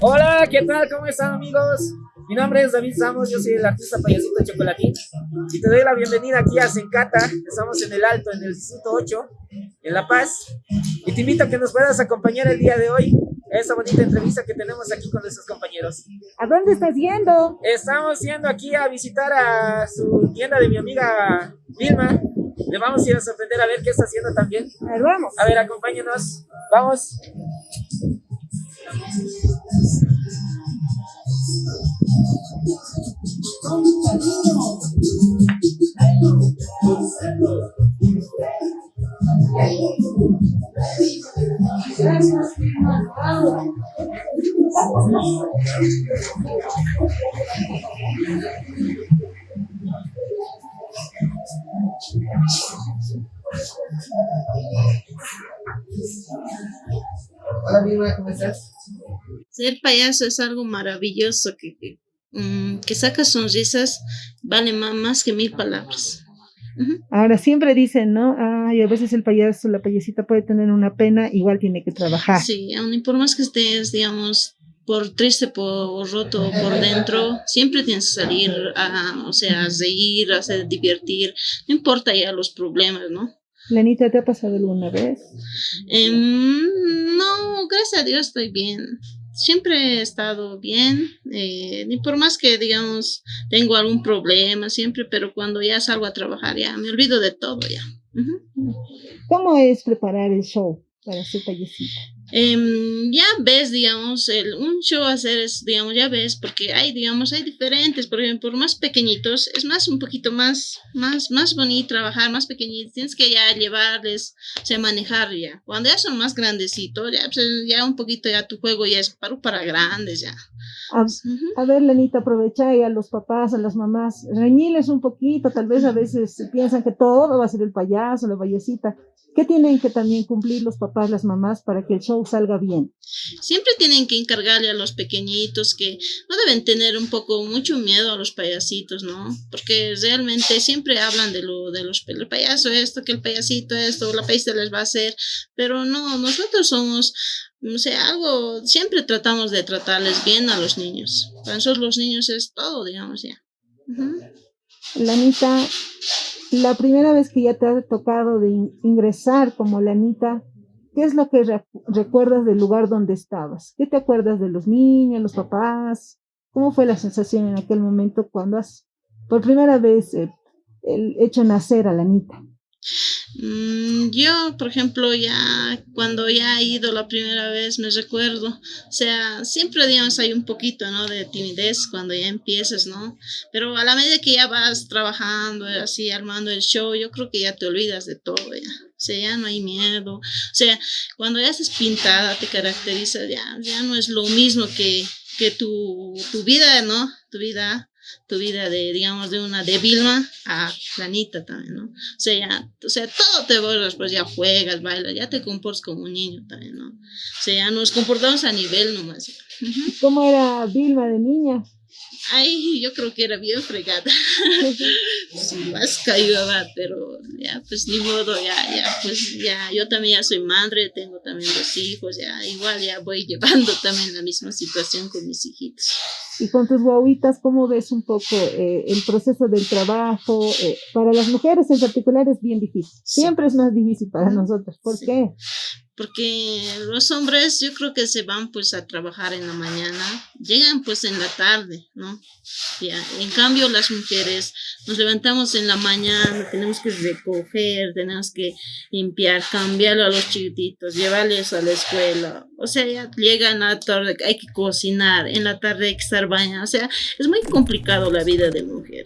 Hola, ¿qué tal? ¿Cómo están amigos? Mi nombre es David Samos, yo soy el artista payasito Chocolatín y te doy la bienvenida aquí a Sencata. Estamos en el Alto, en el Distrito 8, en La Paz. Y te invito a que nos puedas acompañar el día de hoy a esta bonita entrevista que tenemos aquí con nuestros compañeros. ¿A dónde estás yendo? Estamos yendo aquí a visitar a su tienda de mi amiga Vilma. Le vamos a ir a sorprender a ver qué está haciendo también. A ver, vamos. A ver, acompáñenos. Vamos. Hola, Vilma, ¿cómo estás? Ser payaso es algo maravilloso que, que, mm, que saca sonrisas, vale más, más que mil palabras. Ahora siempre dicen, ¿no? Ay, a veces el payaso, la payasita puede tener una pena, igual tiene que trabajar. Sí, aun y por más que estés, digamos, por triste, por roto, por dentro, siempre tienes que salir a, o sea, a reír, a hacer divertir, no importa ya los problemas, ¿no? Lenita, ¿te ha pasado alguna vez? Em, no, gracias a Dios estoy bien. Siempre he estado bien, eh, ni por más que, digamos, tengo algún problema siempre, pero cuando ya salgo a trabajar ya me olvido de todo ya. ¿Cómo es preparar el show para ser payasita? Em, ya ves, digamos, el, un show hacer es, digamos, ya ves, porque hay, digamos, hay diferentes, por ejemplo, por más pequeñitos, es más, un poquito más, más, más bonito trabajar, más pequeñitos, tienes que ya llevarles, o sea, manejar ya. Cuando ya son más grandecitos, ya, pues, ya un poquito ya tu juego ya es para, para grandes ya. A, a ver, Lenita, aprovecha y a los papás, a las mamás, reñiles un poquito, tal vez a veces piensan que todo va a ser el payaso, la payasita. ¿Qué tienen que también cumplir los papás, las mamás para que el show salga bien? Siempre tienen que encargarle a los pequeñitos que no deben tener un poco mucho miedo a los payasitos, ¿no? Porque realmente siempre hablan de lo de los el payaso esto, que el payasito esto, la payasita les va a hacer, pero no, nosotros somos no sé, algo, siempre tratamos de tratarles bien a los niños. Para nosotros los niños es todo, digamos ya. Lanita, la primera vez que ya te ha tocado de in- ingresar como Lanita, ¿qué es lo que re- recuerdas del lugar donde estabas? ¿Qué te acuerdas de los niños, los papás? ¿Cómo fue la sensación en aquel momento cuando has por primera vez eh, hecho nacer a Lanita? Mm, yo, por ejemplo, ya cuando ya he ido la primera vez, me recuerdo, o sea, siempre, digamos, hay un poquito, ¿no? De timidez cuando ya empiezas, ¿no? Pero a la medida que ya vas trabajando, así, armando el show, yo creo que ya te olvidas de todo, ya. Sea, ya no hay miedo. O sea, cuando ya estás pintada, te caracteriza, ya, ya no es lo mismo que, que tu, tu vida, ¿no? Tu vida tu vida de, digamos, de una de Vilma a Planita también, ¿no? O sea, ya, o sea, todo te borras, pues ya juegas, bailas, ya te comportas como un niño también, ¿no? O sea, ya nos comportamos a nivel nomás. Ujú. ¿Cómo era Vilma de niña? Ay, yo creo que era bien fregada. Sí, más cayuda, pero ya, pues ni modo, ya, ya, pues ya, yo también ya soy madre, tengo también dos hijos, ya, igual ya voy llevando también la misma situación con mis hijitos. Y con tus guaguitas, ¿cómo ves un poco eh, el proceso del trabajo? Eh, para las mujeres en particular es bien difícil. Sí. Siempre es más difícil para nosotros. ¿Por Sí. qué? Porque los hombres yo creo que se van pues a trabajar en la mañana, llegan pues en la tarde, ¿no? Ya, en cambio las mujeres nos levantamos en la mañana, tenemos que recoger, tenemos que limpiar, cambiar a los chiquititos, llevarles a la escuela, o sea, ya llegan a la tarde, hay que cocinar, en la tarde hay que estar bañando, o sea, es muy complicado la vida de mujer.